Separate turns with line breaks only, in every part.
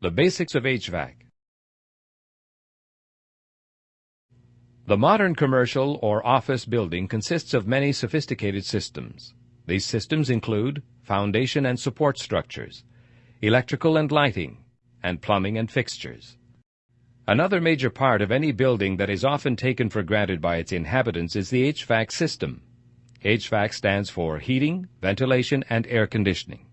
The basics of HVAC. The modern commercial or office building consists of many sophisticated systems. These systems include foundation and support structures, electrical and lighting, and plumbing and fixtures. Another major part of any building that is often taken for granted by its inhabitants is the HVAC system. HVAC stands for heating, ventilation, and air conditioning.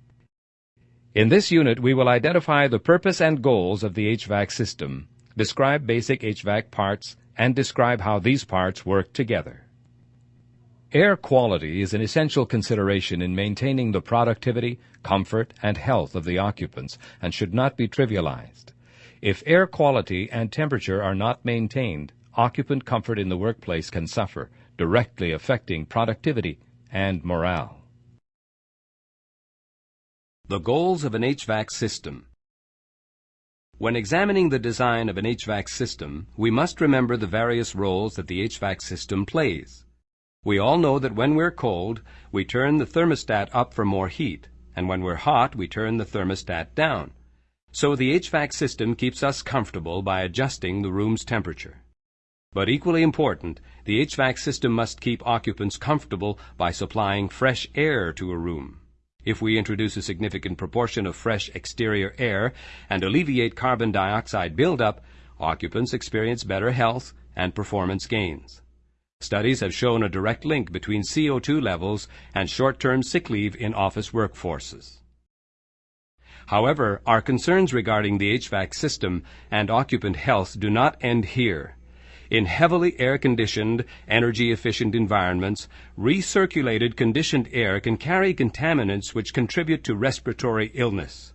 In this unit, we will identify the purpose and goals of the HVAC system, describe basic HVAC parts, and describe how these parts work together. Air quality is an essential consideration in maintaining the productivity, comfort, and health of the occupants and should not be trivialized. If air quality and temperature are not maintained, occupant comfort in the workplace can suffer, directly affecting productivity and morale. The goals of an HVAC system. When examining the design of an HVAC system, we must remember the various roles that the HVAC system plays. We all know that when we're cold, we turn the thermostat up for more heat, and when we're hot, we turn the thermostat down. So the HVAC system keeps us comfortable by adjusting the room's temperature. But equally important, the HVAC system must keep occupants comfortable by supplying fresh air to a room. If we introduce a significant proportion of fresh exterior air and alleviate carbon dioxide buildup, occupants experience better health and performance gains. Studies have shown a direct link between CO2 levels and short-term sick leave in office workforces. However, our concerns regarding the HVAC system and occupant health do not end here. In heavily air-conditioned, energy-efficient environments, recirculated conditioned air can carry contaminants which contribute to respiratory illness.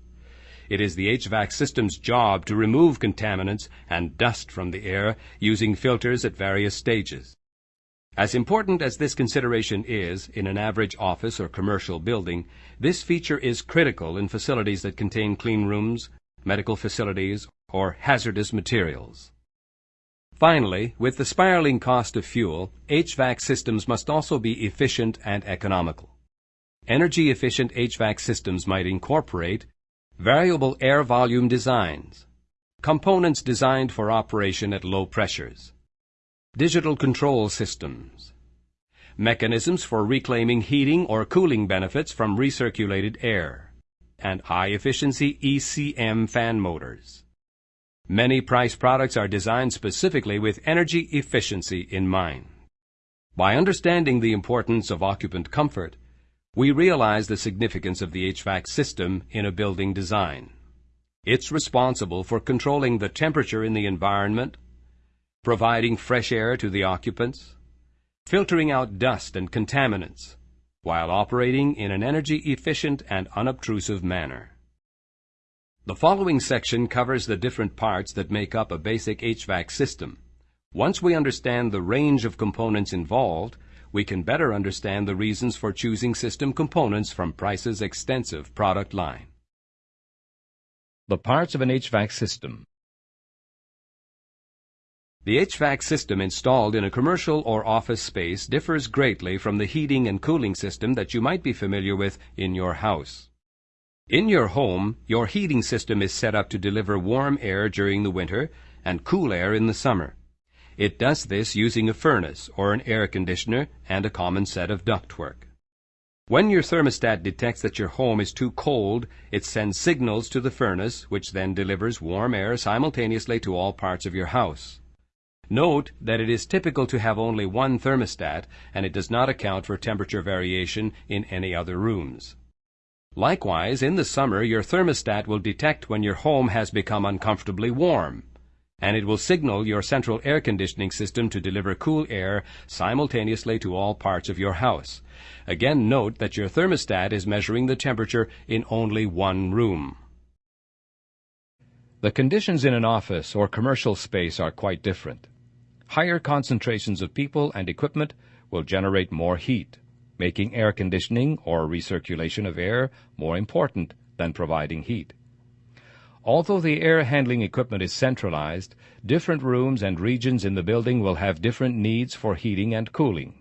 It is the HVAC system's job to remove contaminants and dust from the air using filters at various stages. As important as this consideration is in an average office or commercial building, this feature is critical in facilities that contain clean rooms, medical facilities, or hazardous materials. Finally, with the spiraling cost of fuel, HVAC systems must also be efficient and economical. Energy-efficient HVAC systems might incorporate variable air volume designs, components designed for operation at low pressures, digital control systems, mechanisms for reclaiming heating or cooling benefits from recirculated air, and high-efficiency ECM fan motors. Many price products are designed specifically with energy efficiency in mind. By understanding the importance of occupant comfort, we realize the significance of the HVAC system in a building design. It's responsible for controlling the temperature in the environment, providing fresh air to the occupants, filtering out dust and contaminants, while operating in an energy efficient and unobtrusive manner. The following section covers the different parts that make up a basic HVAC system. Once we understand the range of components involved, we can better understand the reasons for choosing system components from Price's extensive product line. The parts of an HVAC system. The HVAC system installed in a commercial or office space differs greatly from the heating and cooling system that you might be familiar with in your house. In your home, your heating system is set up to deliver warm air during the winter and cool air in the summer. It does this using a furnace or an air conditioner and a common set of ductwork. When your thermostat detects that your home is too cold, it sends signals to the furnace, which then delivers warm air simultaneously to all parts of your house. Note that it is typical to have only one thermostat, and it does not account for temperature variation in any other rooms. Likewise, in the summer, your thermostat will detect when your home has become uncomfortably warm, and it will signal your central air conditioning system to deliver cool air simultaneously to all parts of your house. Again, note that your thermostat is measuring the temperature in only one room. The conditions in an office or commercial space are quite different. Higher concentrations of people and equipment will generate more heat making air conditioning or recirculation of air more important than providing heat. Although the air handling equipment is centralized, different rooms and regions in the building will have different needs for heating and cooling.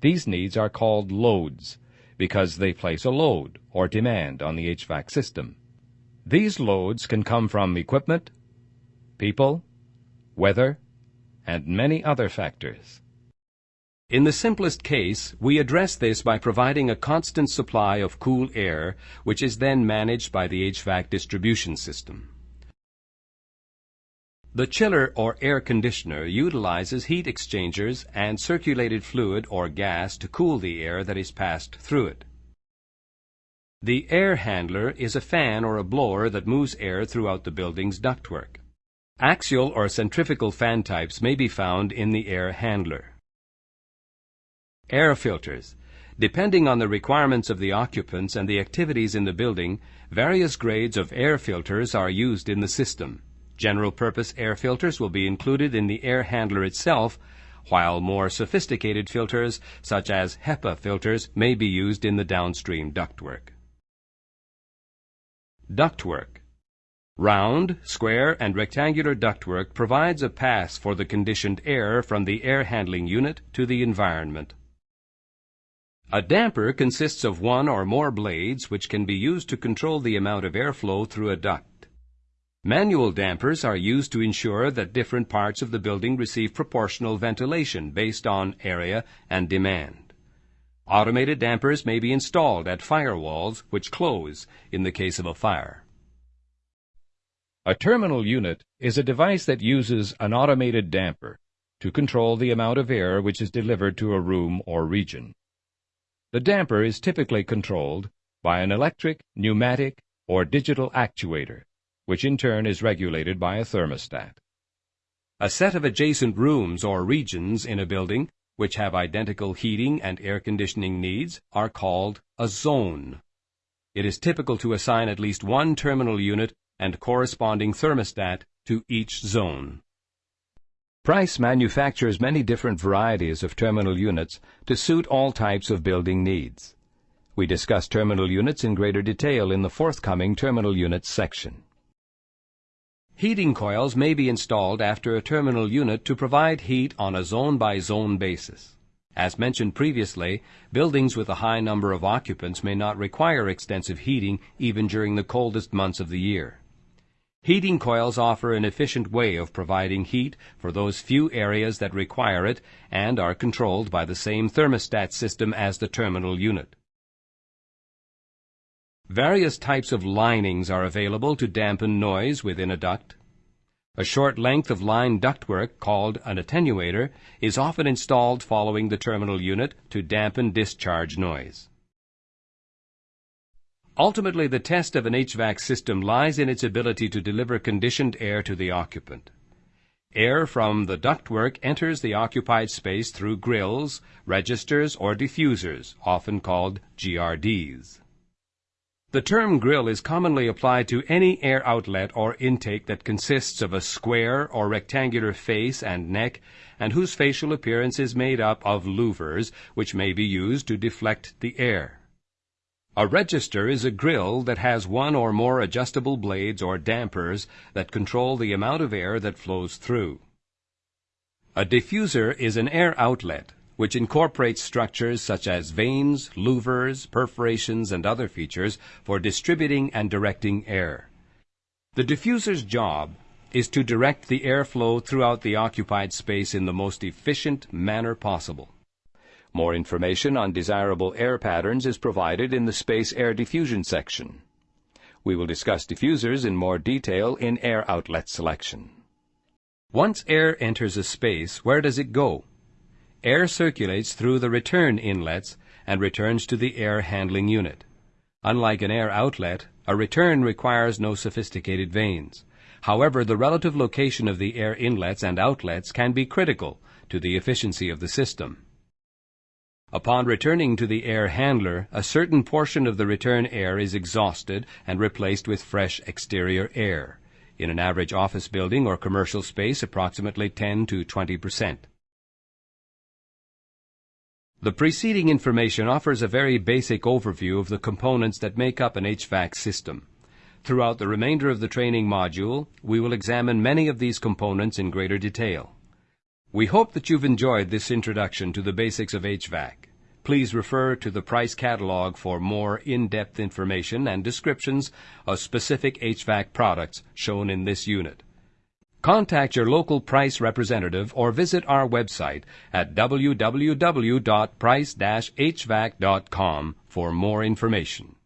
These needs are called loads because they place a load or demand on the HVAC system. These loads can come from equipment, people, weather, and many other factors. In the simplest case, we address this by providing a constant supply of cool air, which is then managed by the HVAC distribution system. The chiller or air conditioner utilizes heat exchangers and circulated fluid or gas to cool the air that is passed through it. The air handler is a fan or a blower that moves air throughout the building's ductwork. Axial or centrifugal fan types may be found in the air handler. Air filters. Depending on the requirements of the occupants and the activities in the building, various grades of air filters are used in the system. General purpose air filters will be included in the air handler itself, while more sophisticated filters, such as HEPA filters, may be used in the downstream ductwork. Ductwork Round, square, and rectangular ductwork provides a pass for the conditioned air from the air handling unit to the environment. A damper consists of one or more blades which can be used to control the amount of airflow through a duct. Manual dampers are used to ensure that different parts of the building receive proportional ventilation based on area and demand. Automated dampers may be installed at firewalls which close in the case of a fire. A terminal unit is a device that uses an automated damper to control the amount of air which is delivered to a room or region. The damper is typically controlled by an electric, pneumatic, or digital actuator which in turn is regulated by a thermostat. A set of adjacent rooms or regions in a building which have identical heating and air conditioning needs are called a zone. It is typical to assign at least one terminal unit and corresponding thermostat to each zone. Price manufactures many different varieties of terminal units to suit all types of building needs. We discuss terminal units in greater detail in the forthcoming terminal units section. Heating coils may be installed after a terminal unit to provide heat on a zone-by-zone basis. As mentioned previously, buildings with a high number of occupants may not require extensive heating even during the coldest months of the year. Heating coils offer an efficient way of providing heat for those few areas that require it and are controlled by the same thermostat system as the terminal unit. Various types of linings are available to dampen noise within a duct. A short length of line ductwork, called an attenuator, is often installed following the terminal unit to dampen discharge noise. Ultimately, the test of an HVAC system lies in its ability to deliver conditioned air to the occupant. Air from the ductwork enters the occupied space through grills, registers, or diffusers, often called GRDs. The term grill is commonly applied to any air outlet or intake that consists of a square or rectangular face and neck and whose facial appearance is made up of louvers which may be used to deflect the air. A register is a grill that has one or more adjustable blades or dampers that control the amount of air that flows through. A diffuser is an air outlet which incorporates structures such as vanes, louvers, perforations, and other features for distributing and directing air. The diffuser's job is to direct the airflow throughout the occupied space in the most efficient manner possible. More information on desirable air patterns is provided in the space air diffusion section. We will discuss diffusers in more detail in air outlet selection. Once air enters a space, where does it go? Air circulates through the return inlets and returns to the air handling unit. Unlike an air outlet, a return requires no sophisticated vanes. However, the relative location of the air inlets and outlets can be critical to the efficiency of the system. Upon returning to the air handler, a certain portion of the return air is exhausted and replaced with fresh exterior air. In an average office building or commercial space, approximately 10 to 20 percent. The preceding information offers a very basic overview of the components that make up an HVAC system. Throughout the remainder of the training module, we will examine many of these components in greater detail. We hope that you've enjoyed this introduction to the basics of HVAC. Please refer to the price catalog for more in-depth information and descriptions of specific HVAC products shown in this unit. Contact your local price representative or visit our website at www.price-hvac.com for more information.